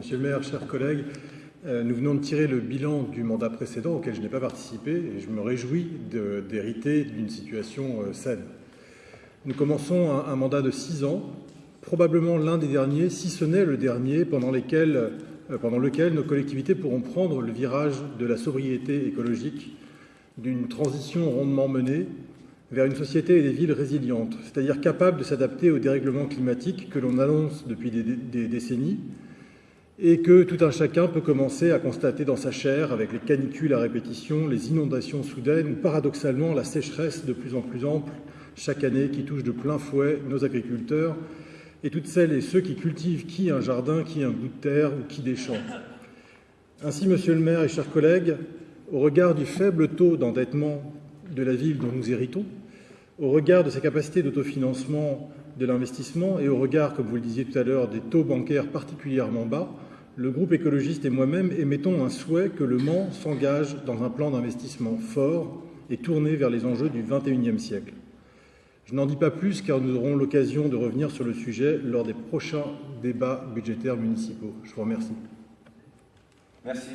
Monsieur le maire, chers collègues, euh, nous venons de tirer le bilan du mandat précédent auquel je n'ai pas participé et je me réjouis d'hériter d'une situation euh, saine. Nous commençons un, mandat de six ans, probablement l'un des derniers, si ce n'est le dernier, euh, pendant lequel nos collectivités pourront prendre le virage de la sobriété écologique, d'une transition rondement menée vers une société et des villes résilientes, c'est-à-dire capables de s'adapter au dérèglement climatique que l'on annonce depuis des décennies et que tout un chacun peut commencer à constater dans sa chair avec les canicules à répétition, les inondations soudaines ou paradoxalement la sécheresse de plus en plus ample chaque année qui touche de plein fouet nos agriculteurs et toutes celles et ceux qui cultivent qui un jardin, qui un bout de terre ou qui des champs. Ainsi, monsieur le maire et chers collègues, au regard du faible taux d'endettement de la ville dont nous héritons, au regard de sa capacité d'autofinancement de l'investissement et au regard, comme vous le disiez tout à l'heure, des taux bancaires particulièrement bas, le groupe écologiste et moi-même émettons un souhait que le Mans s'engage dans un plan d'investissement fort et tourné vers les enjeux du XXIe siècle. Je n'en dis pas plus car nous aurons l'occasion de revenir sur le sujet lors des prochains débats budgétaires municipaux. Je vous remercie. Merci.